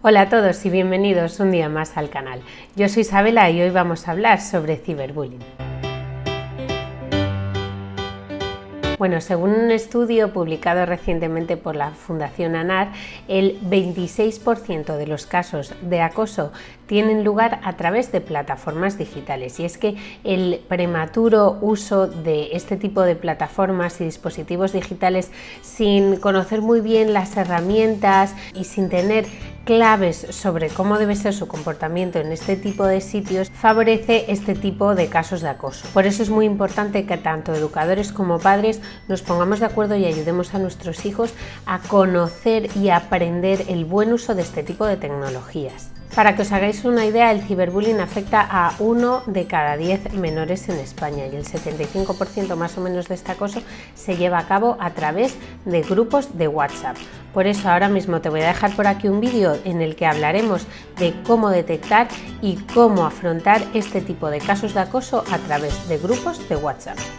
Hola a todos y bienvenidos un día más al canal. Yo soy Isabela y hoy vamos a hablar sobre ciberbullying. Bueno, según un estudio publicado recientemente por la Fundación ANAR, el 26% de los casos de acoso tienen lugar a través de plataformas digitales y es que el prematuro uso de este tipo de plataformas y dispositivos digitales sin conocer muy bien las herramientas y sin tener claves sobre cómo debe ser su comportamiento en este tipo de sitios favorece este tipo de casos de acoso. Por eso es muy importante que tanto educadores como padres nos pongamos de acuerdo y ayudemos a nuestros hijos a conocer y aprender el buen uso de este tipo de tecnologías. Para que os hagáis una idea, el ciberbullying afecta a uno de cada 10 menores en España y el 75% más o menos de este acoso se lleva a cabo a través de grupos de WhatsApp. Por eso ahora mismo te voy a dejar por aquí un vídeo en el que hablaremos de cómo detectar y cómo afrontar este tipo de casos de acoso a través de grupos de WhatsApp.